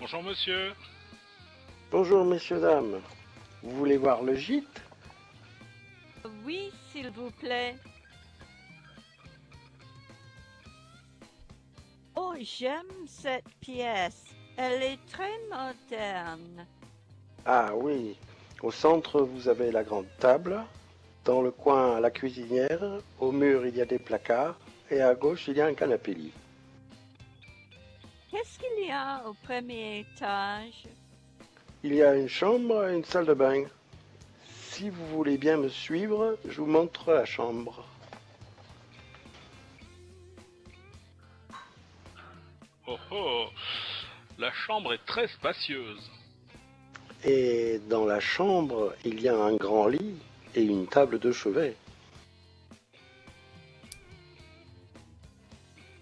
Bonjour monsieur. Bonjour messieurs, dames. Vous voulez voir le gîte? Oui, s'il vous plaît. Oh, j'aime cette pièce. Elle est très moderne. Ah oui. Au centre, vous avez la grande table. Dans le coin, la cuisinière. Au mur, il y a des placards. Et à gauche, il y a un canapé lit. Qu'est-ce qu'il y a au premier étage? Il y a une chambre et une salle de bain. Si vous voulez bien me suivre, je vous montre la chambre. Oh oh, la chambre est très spacieuse. Et dans la chambre, il y a un grand lit et une table de chevet.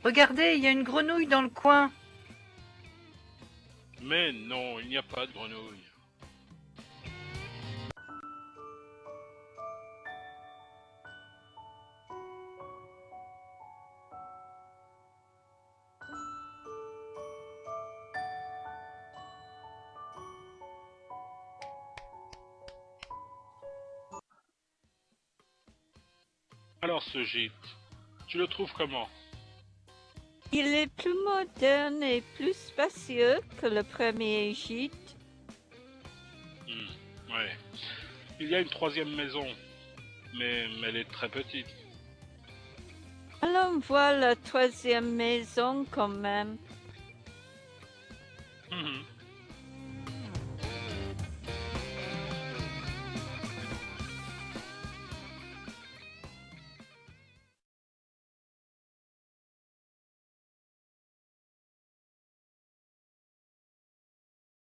Regardez, il y a une grenouille dans le coin. Mais non, il n'y a pas de grenouille. Alors ce gîte, tu le trouves comment? Il est plus moderne et plus spacieux que le premier gîte. Hmm, Ouais. Il y a une troisième maison, mais elle est très petite. Allons voir la troisième maison quand même. Mhm.